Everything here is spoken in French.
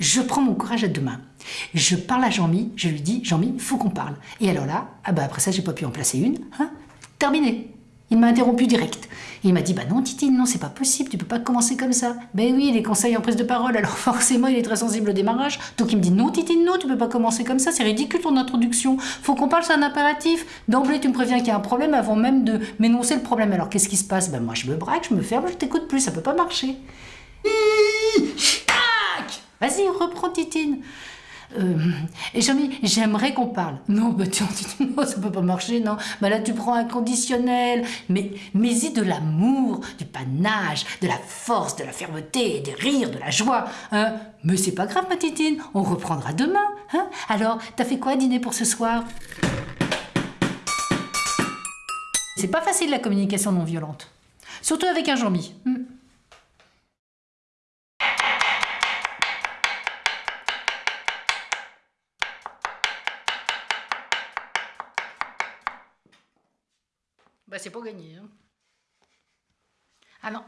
Je prends mon courage à deux mains. Je parle à Jean-Mi, je lui dis, Jean-Mi, faut qu'on parle. Et alors là, ah bah après ça, j'ai pas pu en placer une. Hein Terminé. Il m'a interrompu direct. il m'a dit, bah non Titine, non, c'est pas possible, tu peux pas commencer comme ça. Ben oui, les conseils en prise de parole, alors forcément, il est très sensible au démarrage. Donc il me dit, non Titine, non, tu peux pas commencer comme ça, c'est ridicule ton introduction. Faut qu'on parle, c'est un impératif. D'emblée, tu me préviens qu'il y a un problème avant même de m'énoncer le problème. Alors qu'est-ce qui se passe? Ben moi, je me braque, je me ferme, je t'écoute plus, ça peut pas marcher. Vas-y, reprends Titine. Euh, et Jean-Mi, j'aimerais qu'on parle. Non, bah tu non, ça peut pas marcher, non. Bah là, tu prends un conditionnel. Mais, mais y de l'amour, du panache, de la force, de la fermeté, des rires, de la joie. Hein mais c'est pas grave, ma titine, on reprendra demain. Hein Alors, t'as fait quoi à dîner pour ce soir? C'est pas facile la communication non violente. Surtout avec un Jean-Mi. Bah c'est pas gagné. Hein. Ah non.